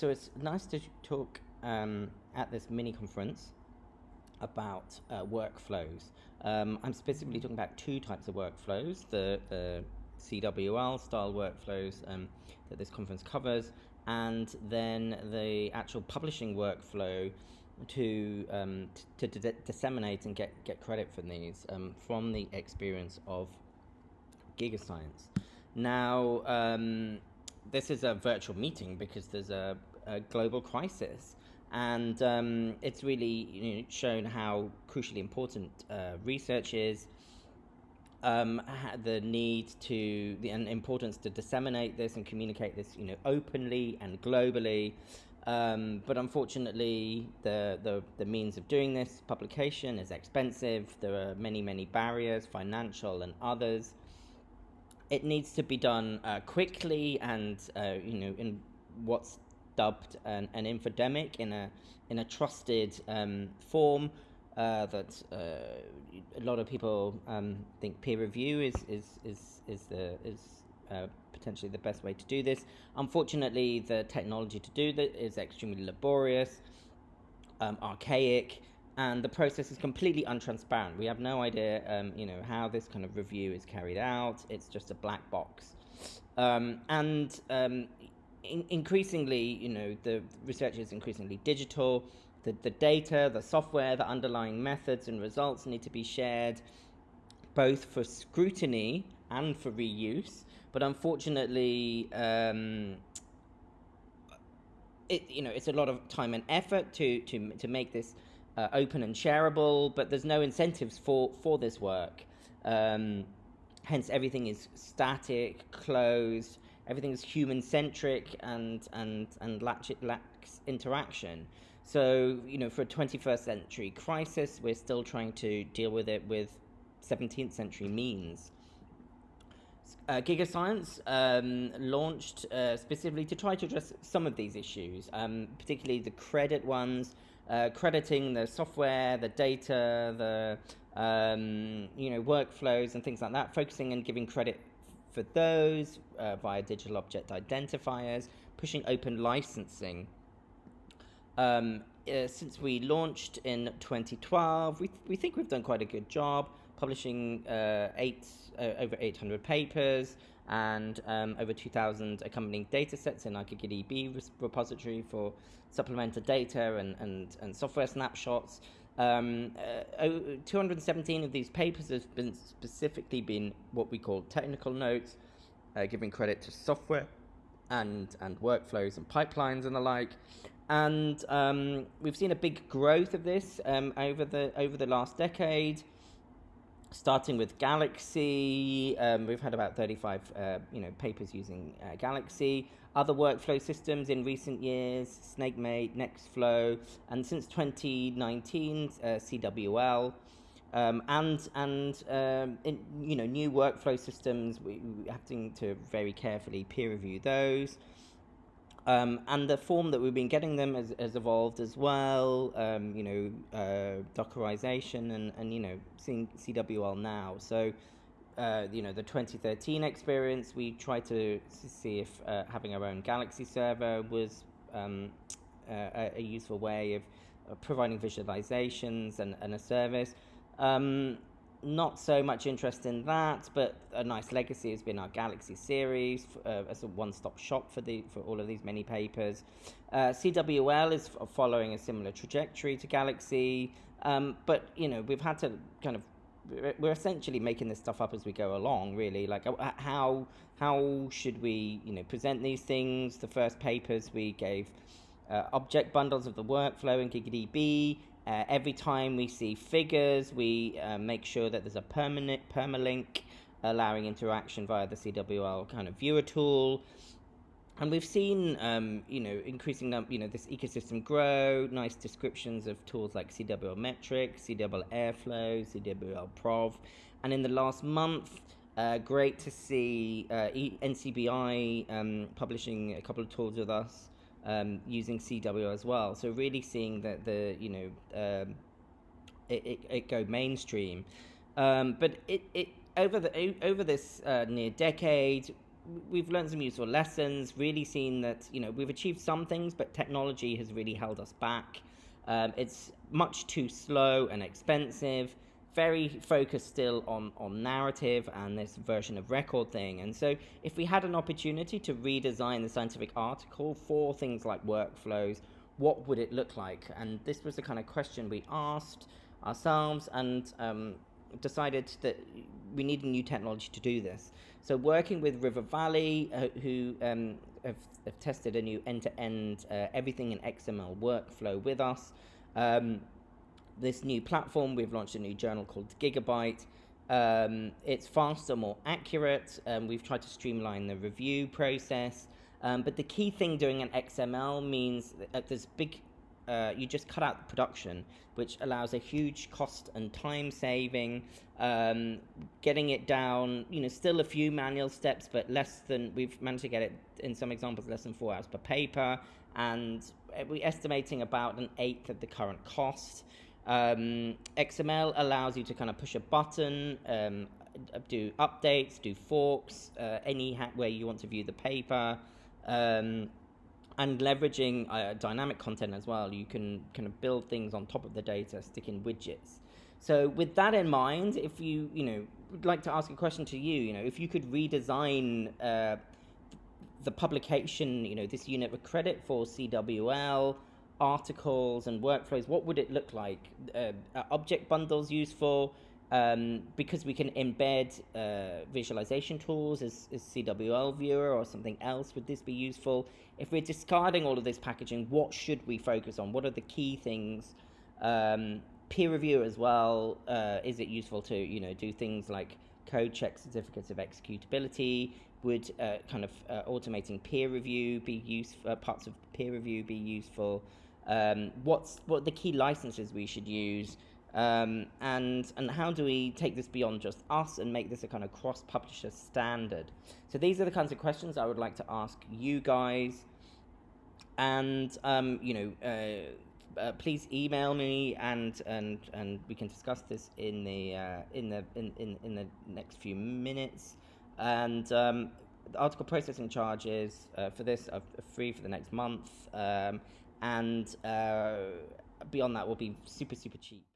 So it's nice to talk um, at this mini conference about uh, workflows. Um, I'm specifically talking about two types of workflows the, the CWL style workflows um, that this conference covers, and then the actual publishing workflow to um, to, to disseminate and get, get credit for these um, from the experience of GigaScience. Now, um, this is a virtual meeting because there's a a global crisis. And um, it's really you know, shown how crucially important uh, research is, um, the need to, the and importance to disseminate this and communicate this, you know, openly and globally. Um, but unfortunately, the, the, the means of doing this publication is expensive. There are many, many barriers, financial and others. It needs to be done uh, quickly and, uh, you know, in what's dubbed an, an infodemic in a in a trusted um, form uh, that uh, a lot of people um, think peer review is is is is the is uh, potentially the best way to do this. Unfortunately, the technology to do that is extremely laborious, um, archaic, and the process is completely untransparent. We have no idea, um, you know, how this kind of review is carried out. It's just a black box, um, and um, in, increasingly, you know, the research is increasingly digital. The, the data, the software, the underlying methods and results need to be shared both for scrutiny and for reuse. But unfortunately, um, it, you know, it's a lot of time and effort to, to, to make this uh, open and shareable, but there's no incentives for, for this work. Um, hence, everything is static, closed, everything's human centric and and and lacks, lacks interaction. So you know, for a 21st century crisis, we're still trying to deal with it with 17th century means. Uh, GigaScience um, launched uh, specifically to try to address some of these issues, um, particularly the credit ones, uh, crediting the software, the data, the um, you know workflows and things like that, focusing and giving credit for those uh, via digital object identifiers, pushing open licensing. Um, uh, since we launched in 2012, we, th- we think we've done quite a good job publishing uh, eight, uh, over 800 papers and um, over 2,000 accompanying data sets in our GigaDB repository for supplemental data and, and, and software snapshots. Um, uh, 217 of these papers have been specifically been what we call technical notes, uh, giving credit to software and and workflows and pipelines and the like. And um, we've seen a big growth of this um, over the over the last decade starting with Galaxy, um, we've had about 35 uh, you know, papers using uh, Galaxy. Other workflow systems in recent years, Snakemake, Nextflow, and since 2019, uh, CWL. Um, and and um, in, you know new workflow systems we, we have to, to very carefully peer review those um, and the form that we've been getting them has, has evolved as well, um, you know, uh, Dockerization and, and, you know, seeing CWL now. So, uh, you know, the 2013 experience, we tried to see if uh, having our own Galaxy server was um, a, a, useful way of, of providing visualizations and, and a service. Um, not so much interest in that, but a nice legacy has been our Galaxy series uh, as a one-stop shop for the for all of these many papers. Uh, CWL is following a similar trajectory to Galaxy, um, but you know we've had to kind of we're essentially making this stuff up as we go along. Really, like uh, how how should we you know present these things? The first papers we gave. Uh, object bundles of the workflow in GigaDB, uh, every time we see figures, we uh, make sure that there's a permanent permalink allowing interaction via the CWL kind of viewer tool. And we've seen, um, you know, increasing, you know, this ecosystem grow. Nice descriptions of tools like CWL Metrics, CWL Airflow, CWL Prov, and in the last month, uh, great to see uh, NCBI um, publishing a couple of tools with us um, using CW as well. So really seeing that the you know um, it, it, it, go mainstream, um, but it, it over the over this uh, near decade we've learned some useful lessons. Really seen that you know we've achieved some things, but technology has really held us back. Um, it's much too slow and expensive. Very focused still on, on narrative and this version of record thing. And so, if we had an opportunity to redesign the scientific article for things like workflows, what would it look like? And this was the kind of question we asked ourselves and um, decided that we need a new technology to do this. So working with River Valley, uh, who um, have, have, tested a new end-to-end uh, everything in XML workflow with us. Um, this new platform, we've launched a new journal called Gigabyte. Um, it's faster, more accurate. Um, we've tried to streamline the review process. Um, but the key thing doing an XML means that there's big uh, you just cut out the production, which allows a huge cost and time saving. Um, getting it down, you know, still a few manual steps, but less than we've managed to get it in some examples less than four hours per paper, and we're estimating about an eighth of the current cost. Um, XML allows you to kind of push a button, um, do updates, do forks, uh, any way you want to view the paper. Um, and leveraging uh, dynamic content as well. You can kind of build things on top of the data, stick in widgets. So with that in mind, if you you know would like to ask a question to you, you know, if you could redesign uh, the publication, you know, this unit of credit for CWL articles and workflows, what would it look like? Uh, object bundles useful? Um, because we can embed uh, visualization tools as, as CWL viewer or something else, would this be useful? If we're discarding all of this packaging, what should we focus on? What are the key things? Um, peer review as well. Uh, is it useful to you know do things like code check certificates of executability? Would uh, kind of uh, automating peer review be useful? Uh, parts of peer review be useful? Um, what's what the key licenses we should use? Um, and and how do we take this beyond just us and make this a kind of cross publisher standard? So these are the kinds of questions I would like to ask you guys. And um, you know, uh, uh, please email me and and and we can discuss this in the uh, in the in, in in the next few minutes. And um, the article processing charges uh, for this are free for the next month, um, and uh, beyond that will be super super cheap.